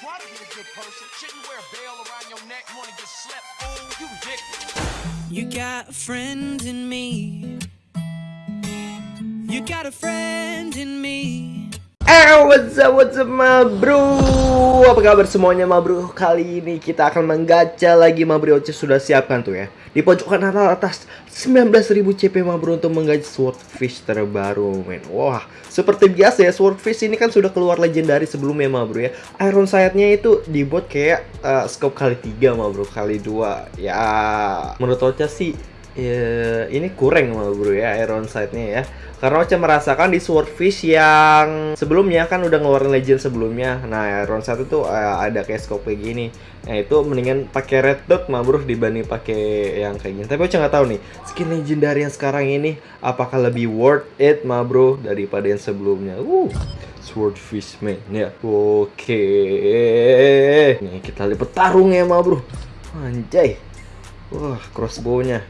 Try to be a good person. Shouldn't wear a bell around your neck. Wanna get slept? You ridiculous. You got a friend in me. You got a friend in me. Eh, what's up, what's up, ma bro? Apa kabar semuanya, ma bro? Kali ini kita akan menggacha lagi, ma bro. Oce sudah siapkan tuh ya. Di pojok kanan atas 19.000 CP, ma bro, untuk menggacha swordfish terbaru, men. Wah, seperti biasa ya, swordfish ini kan sudah keluar legendary sebelumnya, ma bro ya. Iron sight-nya itu dibuat kayak uh, scope kali 3, ma bro, kali 2. Ya, menurut Oce sih ya, ini kurang ma bro ya iron sight-nya ya. Karena Ocha merasakan di swordfish yang sebelumnya kan udah ngeluarin legend sebelumnya. Nah iron sight itu uh, ada kayak scope kayak gini. Nah itu mendingan pakai red dot ma bro dibanding pakai yang kayak gini. Tapi Ocha nggak tahu nih skin legendary yang sekarang ini apakah lebih worth it ma bro daripada yang sebelumnya? Uh swordfish man ya. Oke. Nih kita lihat petarung ya ma bro. Anjay. Wah crossbow-nya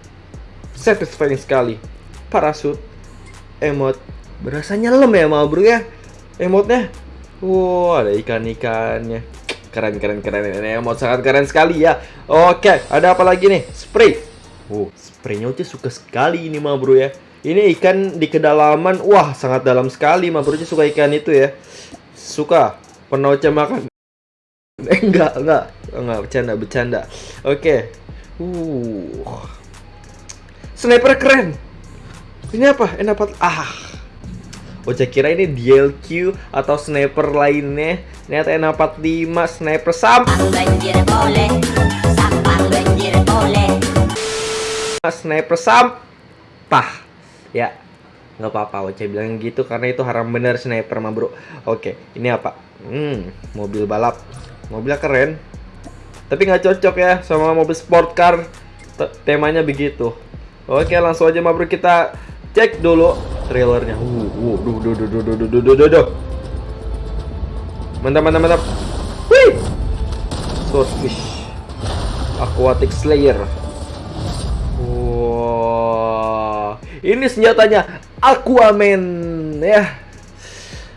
satisfying sekali. Parasut emot berasa nyelam ya mau bro ya? Emotnya? Wow ada ikan-ikannya. Keren keren keren ini emot sangat keren sekali ya. Oke ada apa lagi nih? Spray. Oh spraynya udah suka sekali ini mah bro ya. Ini ikan di kedalaman wah sangat dalam sekali mah bro. Suka ikan itu ya. Suka. Pernah Oce makan? Eh, enggak enggak. Enggak bercanda bercanda. Oke. Uh Sniper keren. Ini apa? N4 ah. Oce kira ini DLQ atau sniper lainnya. Ternyata N45 sniper sam. Sniper sampah. Ya. nggak apa-apa Oce bilang gitu karena itu haram bener sniper mah bro Oke ini apa Hmm mobil balap Mobilnya keren Tapi nggak cocok ya sama mobil sport car Temanya begitu Oke, langsung aja Mabro kita cek dulu trailernya. Uh, uh, duh, duh, duh, duh, duh, duh, duh, duh, duh. Mantap, mantap, mantap. Wih! Swordfish. Aquatic Slayer. Wow. Ini senjatanya Aquaman ya.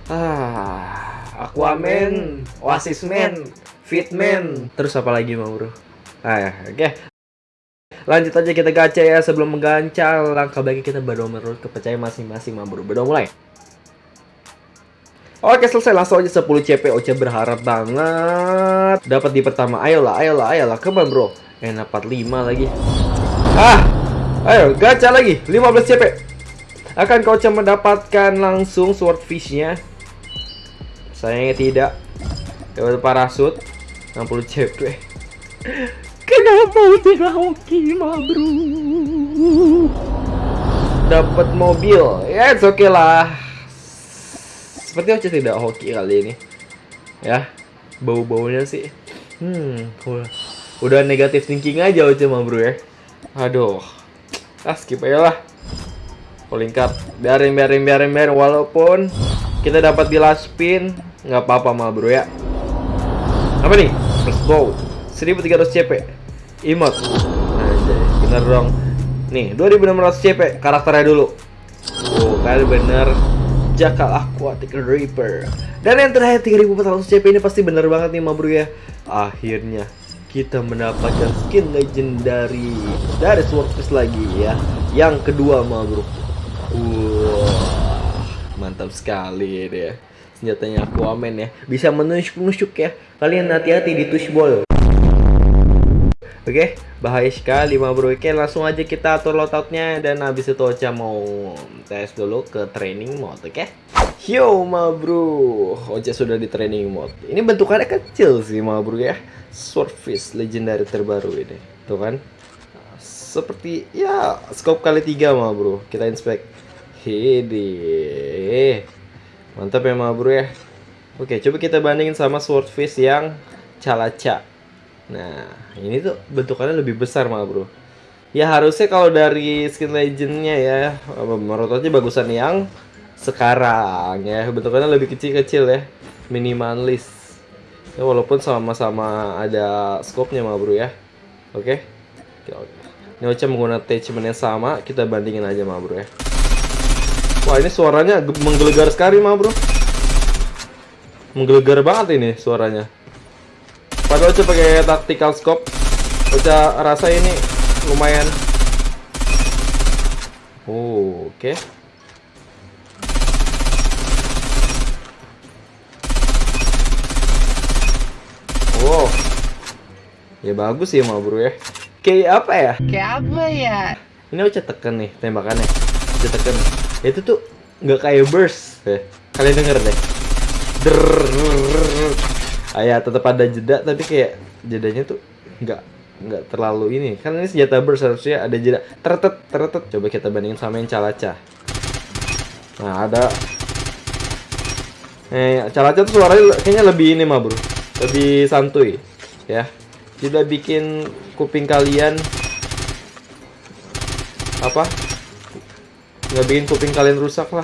Ah, Aquaman, Oasis Man, Fitman. Terus apa lagi, Bro? Ah, ya. oke. Okay. Lanjut aja kita gacha ya sebelum menggacha langkah bagi kita berdoa menurut kepercayaan masing-masing bro. Berdoa mulai. Oke selesai. Langsung aja 10 CP Oce berharap banget. Dapat di pertama. Ayolah ayolah ayolah. Ke mana bro. Enak 45 lagi. Ah ayo gacha lagi. 15 CP akan kau mendapatkan langsung swordfishnya sayangnya tidak. Dapat parasut. 60 CP Kenapa tidak hoki mah bro? Dapat mobil, ya it's okay lah. Seperti aja tidak hoki kali ini. Ya, bau-baunya sih. Hmm, udah negatif thinking aja aja mah bro ya. Aduh, ah skip aja lah. Calling card, biarin biarin biarin biarin walaupun kita dapat di last spin nggak apa-apa mah bro ya. Apa nih? First bow 1300 CP Imot. Anjay, bener dong. Nih, 2600 CP karakternya dulu. Oh, kali bener. Jakal Aquatic Reaper. Dan yang terakhir 3400 CP ini pasti bener banget nih, Mabru ya. Akhirnya kita mendapatkan skin legendary dari Swordfish lagi ya. Yang kedua, Mabru. Wah, mantap sekali deh. Senjatanya Aquaman ya. Bisa menusuk-nusuk ya. Kalian hati-hati di tush ball. Oke, okay? bahaya sekali mah bro. Oke, langsung aja kita atur loadoutnya dan habis itu Ocha mau tes dulu ke training mode, oke? Okay? Yo ma bro, Ocha sudah di training mode. Ini bentukannya kecil sih ma bro ya. Swordfish legendary terbaru ini, tuh kan? Seperti ya scope kali tiga ma bro. Kita inspect. Hede, mantap ya ma bro ya. Oke, coba kita bandingin sama swordfish yang calaca. Nah, ini tuh bentukannya lebih besar malah bro. Ya harusnya kalau dari skin legendnya ya, menurut bagusan yang sekarang ya. Bentukannya lebih kecil-kecil ya, minimalis. Ya walaupun sama-sama ada scope-nya mah bro ya. Oke. Okay? Ini Ocha menggunakan attachment yang sama, kita bandingin aja mah bro ya. Wah ini suaranya menggelegar sekali mah bro. Menggelegar banget ini suaranya. Padahal coba pakai tactical scope. Ocha rasa ini lumayan. Oh, oke. Wow. Ya bagus sih mau bro ya. Kayak apa ya? Kayak apa ya? Ini Ocha tekan nih tembakannya. Ocha tekan. Itu tuh nggak kayak burst. Eh, kalian denger deh. Drrrr. Ah, ya tetap ada jeda tapi kayak jedanya tuh nggak nggak terlalu ini. Kan ini senjata burst harusnya ada jeda. Teretet teretet. Coba kita bandingin sama yang calaca. Nah ada. Eh calaca tuh suaranya kayaknya lebih ini mah bro. Lebih santuy ya. Tidak bikin kuping kalian apa nggak bikin kuping kalian rusak lah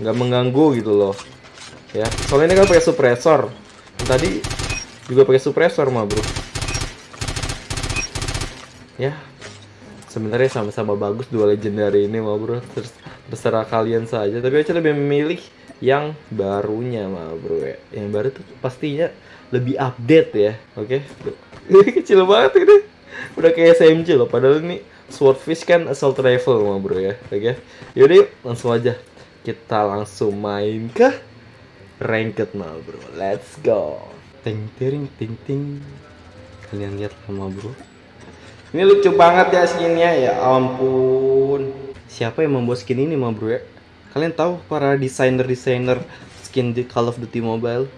nggak mengganggu gitu loh ya soalnya ini kan pakai suppressor tadi juga pakai suppressor mah bro. Ya sebenarnya sama-sama bagus dua legendary ini mah bro. Terus terserah kalian saja. Tapi aja lebih memilih yang barunya mah bro ya. Yang baru tuh pastinya lebih update ya. Oke? Kecil banget ini. Udah kayak SMG loh. Padahal ini swordfish kan assault rifle mah bro ya. Oke? Yaudah yuk langsung aja. Kita langsung main ke ranked mah bro. Let's go. Ting ting ting ting. Kalian lihat sama bro. Ini lucu banget ya skinnya ya ampun. Siapa yang membuat skin ini mah bro ya? Kalian tahu para desainer desainer skin di Call of Duty Mobile?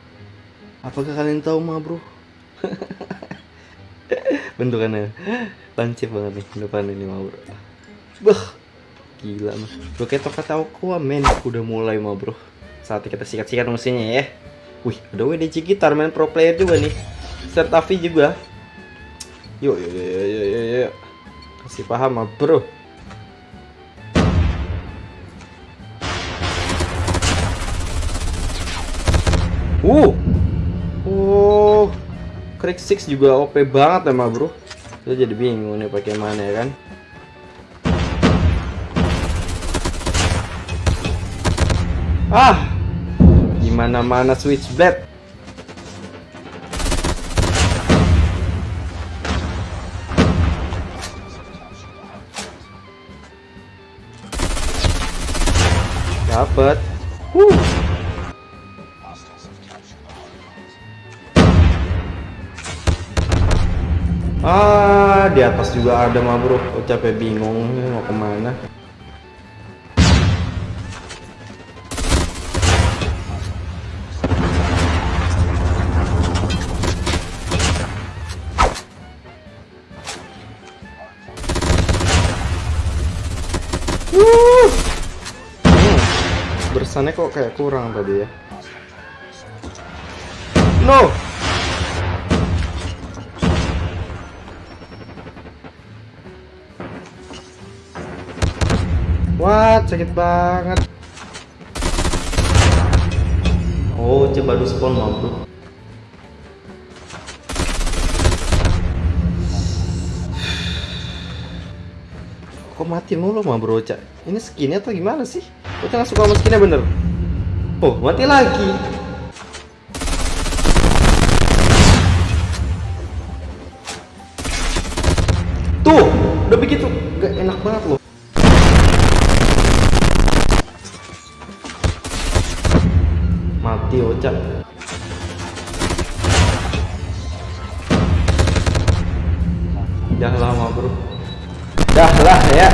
Apakah kalian tahu mah bro? Bentukannya. Lancip banget nih depan ini mah bro. Bah gila mah. Bro kayak toka tahu kuah men. Udah mulai mah bro saatnya kita sikat-sikat mesinnya ya. Wih ada WDC gitar main pro player juga nih. Start Avi juga. Yuk yuk yuk yuk yuk, yuk, kasih paham mah bro. Uh. Oh. Crack 6 juga OP banget emang bro. Kita jadi bingung nih pakai mana ya kan? Ah Gimana mana switchblade Dapat. Huh. Ah, di atas juga ada mah bro. Capek bingung mau ke mana. Wuh. Hmm, Bersannya kok kayak kurang tadi ya. No. What? Sakit banget. Oh, coba baru spawn mau Kok mati mulu mah bro, Cak? Ini skinnya atau gimana sih? Kok nggak suka sama skinnya bener? Oh, mati lagi. Tuh, udah begitu. Gak enak banget loh. mati Ocha dah lah ya.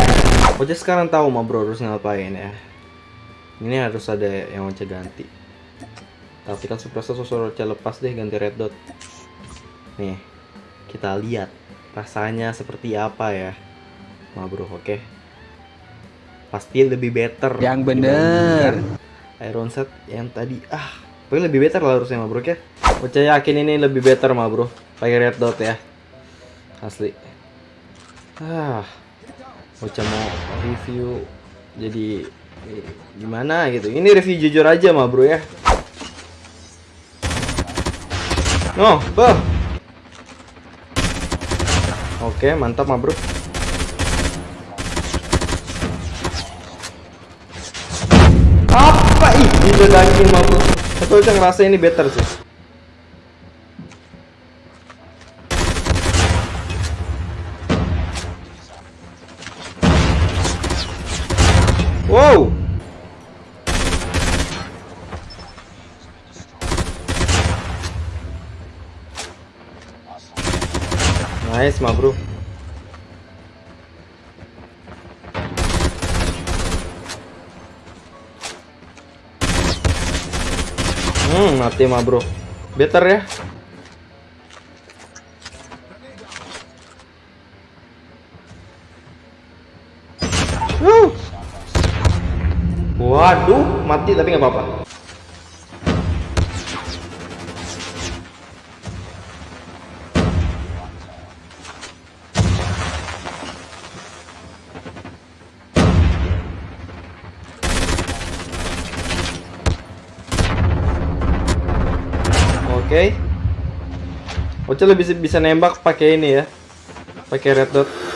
Ocha sekarang tahu mah bro harus ngapain ya. Ini harus ada yang Ocha ganti. Tapi kan suppressor sosok Ocha lepas deh ganti red dot. Nih kita lihat rasanya seperti apa ya. Mah bro oke. Pasti lebih better. Yang bener. Iron Set yang tadi. Ah pokoknya lebih better lah harusnya mah bro ya Ocha yakin ini lebih better mah bro. Pakai red dot ya. Asli. Ah Ocha mau review jadi eh, gimana gitu. Ini review jujur aja mah bro ya. No bah oke mantap mah bro. Apa ih diledakin mah bro. Aku udah ngerasa ini better sih Wow. Nice, ma bro. Hmm, mati mah bro. Better ya. Woo! Waduh, mati tapi nggak apa-apa. Oke. Oce lebih bisa nembak pakai ini ya. Pakai red dot.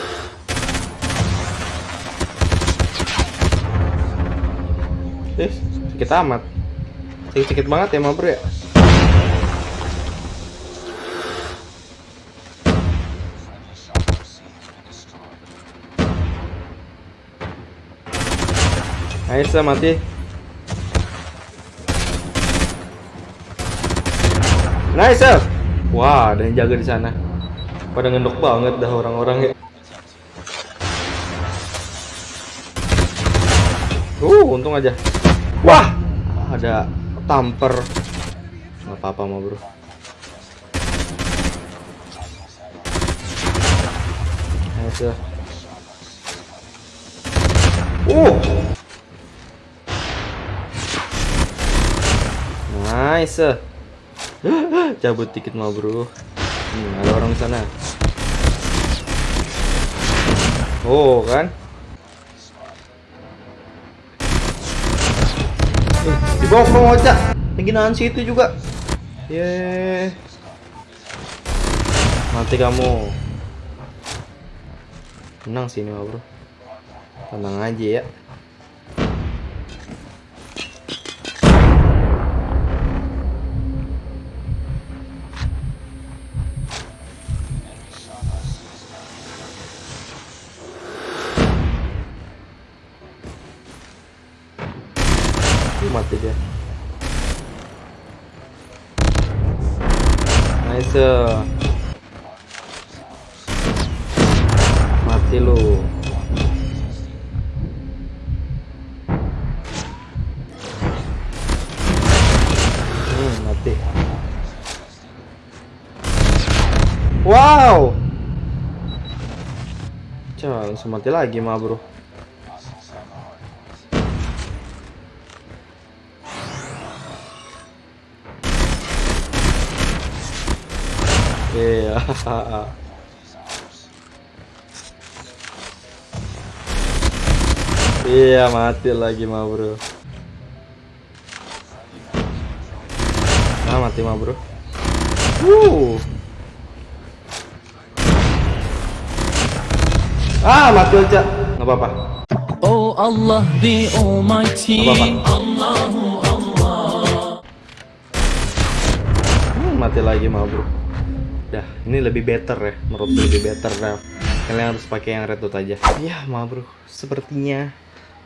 Sakit amat. Sakit-sakit banget ya, Mabro ya. Nice, mati. Nice. Wah, ada yang jaga di sana. Pada ngendok banget dah orang-orang ya. Uh, untung aja. Ada tamper. Nggak apa-apa mau bro. Sir. Uh. Nice. Cabut dikit mau bro hmm, ada orang sana oh kan di bawah bawah aja. Lagi nahan situ juga. Yeah. mati kamu. Tenang sini mau bro. Tenang aja ya nice mati lu. Hmm, mati. Wow. Cah, langsung mati lagi mah bro Iya. Mati lagi mah bro. Nah mati mah bro. Uh. Ah mati aja. Nggak apa-apa. Oh Allah the Almighty. Nggak apa-apa. Hmm, mati lagi mah bro. Dah, ini lebih better ya, menurut lebih better dah. Kalian harus pakai yang red dot aja. Ya, mah bro, sepertinya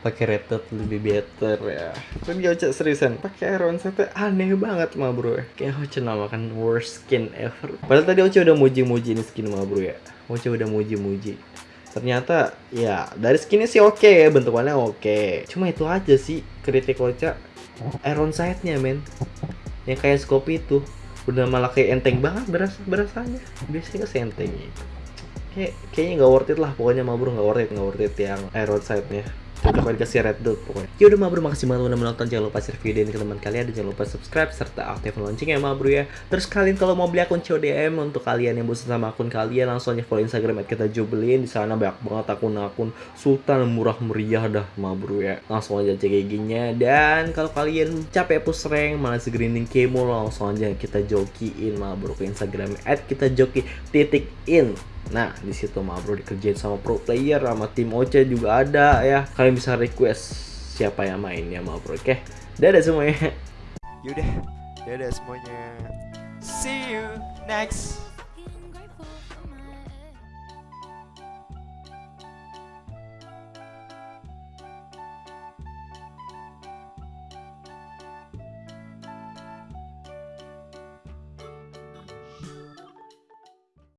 pakai red dot lebih better ya. Tapi Ocha seriusan, pakai Iron Sight aneh banget mah bro. Kayak Ocha namakan worst skin ever. Padahal tadi Ocha udah muji-muji ini skin mah bro ya. Ocha udah muji-muji. Ternyata ya dari skinnya sih oke ya, bentukannya oke. Cuma itu aja sih kritik Ocha. Iron Sight-nya men. Yang kayak scope itu udah malah kayak enteng banget berasa berasanya. Biasanya kan enteng. Kayak kayaknya nggak worth it lah. Pokoknya Mabro nggak worth it nggak worth it yang iron side nya cocok dikasih red dot pokoknya. Yaudah Mabro makasih banget udah menonton. Jangan lupa share video ini ke teman kalian. Dan jangan lupa subscribe serta aktifkan loncengnya Mabro ya. Terus kalian kalau mau beli akun CODM untuk kalian yang bosan sama akun kalian langsung aja follow instagram kita jubelin di sana banyak banget akun-akun sultan murah meriah dah Mabro ya. Langsung aja cek giginya dan kalau kalian capek push rank malah segrinding kemo langsung aja kita jokiin Mabro ke instagram at kita joki titik in Nah, di situ mah bro dikerjain sama pro player sama tim Oce juga ada ya. Kalian bisa request siapa yang mainnya mah bro. Oke. Dadah semuanya. Yaudah, dadah semuanya. See you next